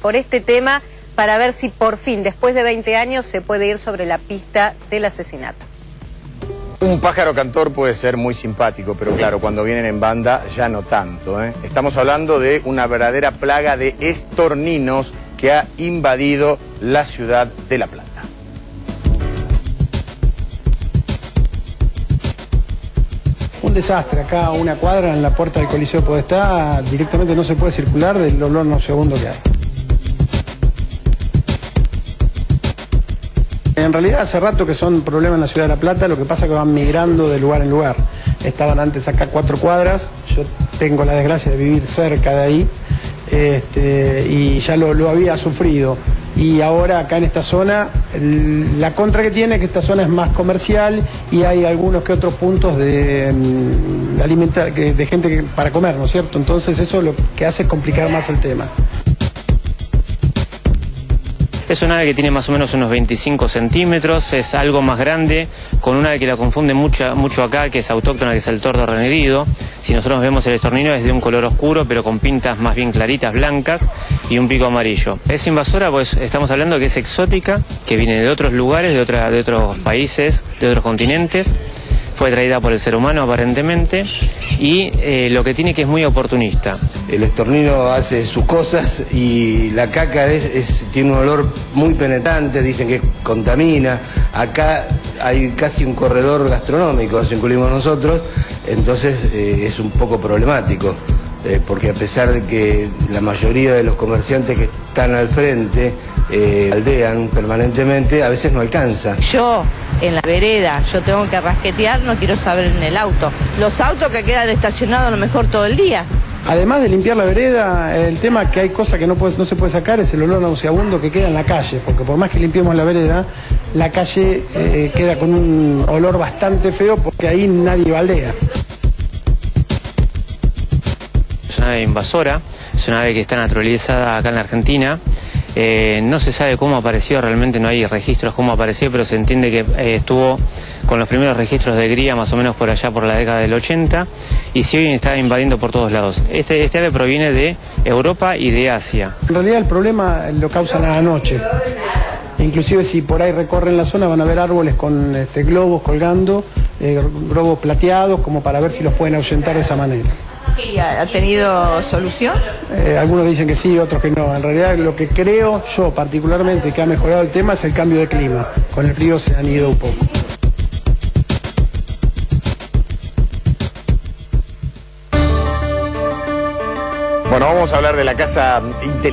por este tema para ver si por fin, después de 20 años, se puede ir sobre la pista del asesinato. Un pájaro cantor puede ser muy simpático, pero claro, cuando vienen en banda ya no tanto. ¿eh? Estamos hablando de una verdadera plaga de estorninos que ha invadido la ciudad de La Plata. Un desastre, acá una cuadra en la puerta del Coliseo Podestá, directamente no se puede circular del olor no segundo que hay. En realidad hace rato que son problemas en la ciudad de La Plata, lo que pasa es que van migrando de lugar en lugar. Estaban antes acá cuatro cuadras, yo tengo la desgracia de vivir cerca de ahí este, y ya lo, había sufrido. Y ahora acá en esta zona, la contra que tiene es que esta zona es más comercial y hay algunos que otros puntos de, mm, de gente para comer, ¿no es cierto? Entonces eso lo que hace es complicar más el tema. Es una ave que tiene más o menos unos 25 centímetros, es algo más grande, con una ave que la confunde mucho, mucho acá, que es autóctona, que es el tordo renegrido. Si nosotros vemos el estornino es de un color oscuro, pero con pintas más bien claritas, blancas y un pico amarillo. Es invasora, pues estamos hablando que es exótica, que viene de otros lugares, de, de otros países, de otros continentes fue traída por el ser humano aparentemente y eh, lo que tiene que es muy oportunista. El estornino hace sus cosas y la caca es, tiene un olor muy penetrante, dicen que contamina. Acá hay casi un corredor gastronómico, nos incluimos nosotros, entonces eh, es un poco problemático. Eh, porque a pesar de que la mayoría de los comerciantes que están al frente aldean permanentemente, a veces no alcanza. Yo en la vereda, yo tengo que rasquetear, no quiero saber en el auto. Los autos que quedan estacionados a lo mejor todo el día. Además de limpiar la vereda, el tema que hay cosas que no, no se puede sacar es el olor nauseabundo que queda en la calle, porque por más que limpiemos la vereda, la calle eh, queda con un olor bastante feo porque ahí nadie baldea. Invasora, es una ave que está naturalizada acá en la Argentina. Eh, no se sabe cómo apareció, realmente no hay registros cómo apareció, pero se entiende que eh, estuvo con los primeros registros de gría más o menos por allá por la década del 80 y si hoy está invadiendo por todos lados. Este, este ave proviene de Europa y de Asia. En realidad el problema lo causan a la noche. Inclusive si por ahí recorren la zona van a ver árboles con este, globos colgando, eh, globos plateados, como para ver si los pueden ahuyentar de esa manera. ¿Ha tenido solución? Eh, algunos dicen que sí, otros que no. En realidad lo que creo yo particularmente que ha mejorado el tema es el cambio de clima. Con el frío se han ido un poco. Bueno, vamos a hablar de la casa inteligente.